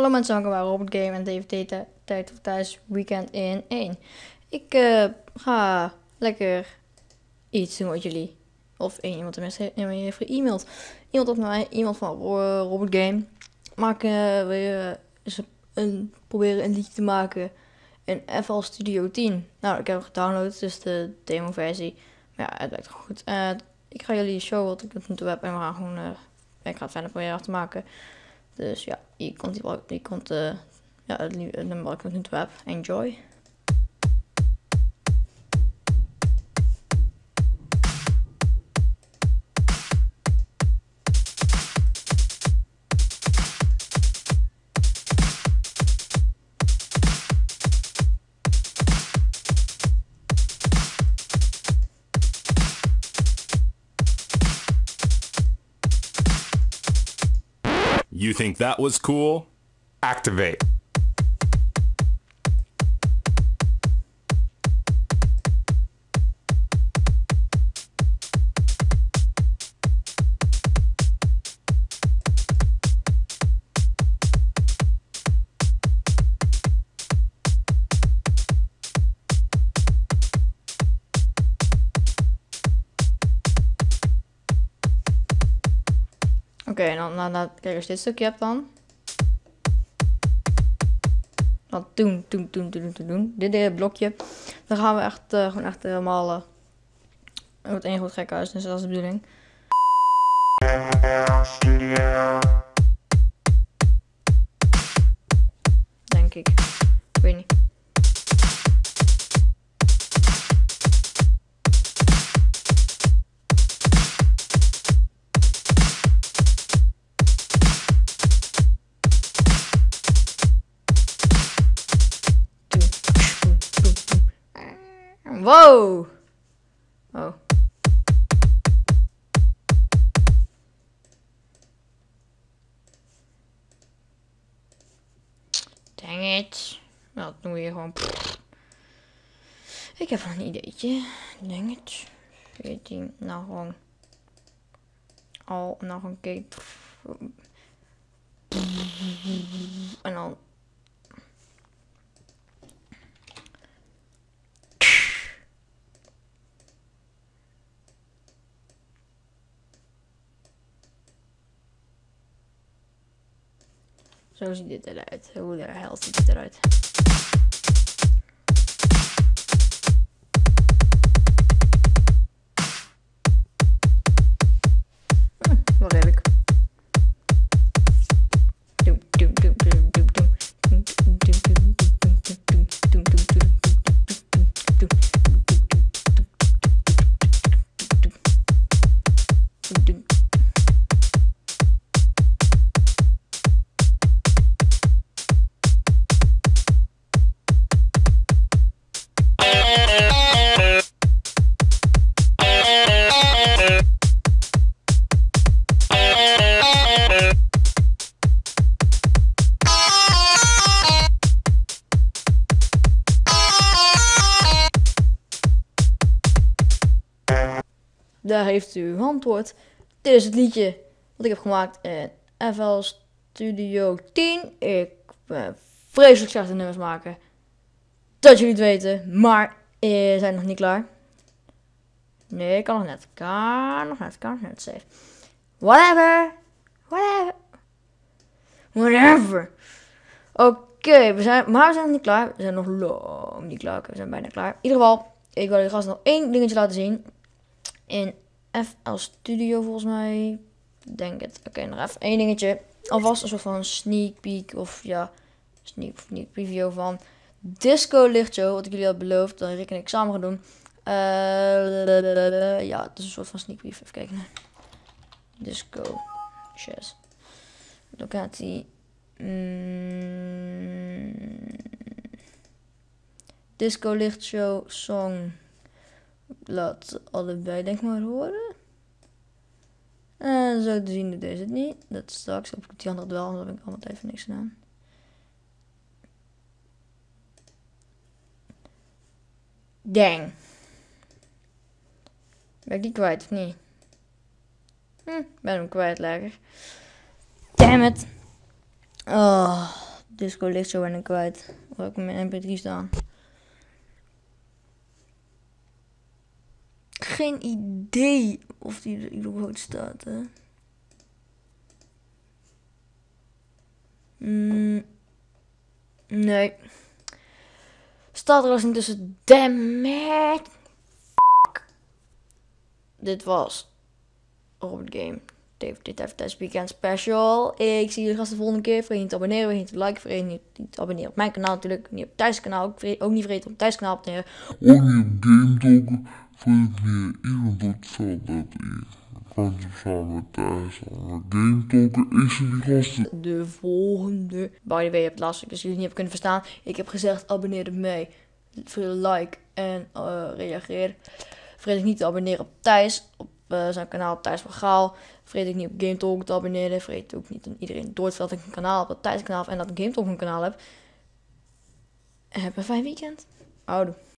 Hallo mensen, welkom bij Robert Game en DVT Tijd of Thuis Weekend in 1. Ik uh, ga lekker iets doen met jullie. Of één iemand tenminste heeft ge-e-mailed. Iemand op mij, iemand van Robert Game. Maak uh, weer uh, een, proberen een liedje te maken in FL Studio 10. Nou, ik heb het gedownload, dus de demo versie. Maar ja, het werkt goed. Ik ga jullie showen wat ik tot nu heb en we gaan gewoon... ik ga het verder proberen af te maken. Dus ja, je komt, je komt uh, ja, het, nummer wat ik nu toe heb. Enjoy. You think that was cool? Activate. Oké, okay, dan, dan, dan, kijk, je dit stukje hebt dan. Dan doen, doen, doen, doen, doen, doen. Dit hele blokje. Dan gaan we echt, uh, gewoon echt helemaal... Uh, het wordt één goed gek huis, dus dat is de bedoeling. Wow. Oh. Dang it. Nou, we hier gewoon. Ik heb een ideetje. Dang it. 14. Nou gewoon. Al, nou gewoon kijk. Zo ziet dit eruit. Hoe de hel ziet het eruit? Daar heeft u antwoord. Dit is het liedje wat ik heb gemaakt in FL Studio 10. Ik ben vreselijk slecht in nummers maken. Dat jullie het weten, maar we zijn nog niet klaar. Nee, ik kan nog net. Kan nog net, kan nog net. Safe. Whatever. Whatever. Whatever. Oké, we zijn, maar we zijn nog niet klaar. We zijn nog lang niet klaar. we zijn bijna klaar. In ieder geval, ik wil jullie gast nog één dingetje laten zien in FL Studio volgens mij. Denk het. Oké, nog even één dingetje. Alvast een soort van sneak peek of ja, sneak, sneak preview van Disco Lichtshow. Wat ik jullie had beloofd. Dat Rick en ik samen gaan doen. Uh, ja, het is een soort van sneak preview. Even kijken. Disco. Chess. Locatie. Mm, Disco Lichtshow song laat allebei denk maar horen. En zo te zien doet deze het niet. Dat straks op die andere wel, omdat heb ik allemaal even niks gedaan. Dang. Ben ik die kwijt of niet? Hm, ben hem kwijt lekker. Damn it. Oh. Disco ligt zo en kwijt. Waar ik mijn mp3 staan. Geen idee of die er überhaupt staat, hè. Mm, nee. Staat er als niet tussen. Damn it. Dit was Robert Game. Dit tijdens Weekend Special. Ik zie jullie gasten de volgende keer. Vergeet niet te abonneren, vergeet niet te liken, vergeet niet, te abonneren op mijn kanaal natuurlijk. Niet op Thijs kanaal. Ook, ook niet vergeten op Thijs kanaal abonneren. Op Game. Vind je iemand dat zo dat ik kan je samen met thuis aan Game Talk is er die de volgende. By the way, je hebt laatst dus jullie niet hebben kunnen verstaan. Ik heb gezegd abonneer op mij. Like en eh, reageer. Vergeet ik niet te abonneren op Thijs. Op eh, zijn kanaal Thijs van Gaal. Vergeet ik niet op Game Talk te abonneren. Vergeet ook niet aan iedereen door dat ik een kanaal heb. Dat Thijs kanaal en dat Game Talk een kanaal heb. En heb een fijn weekend. Oudoe.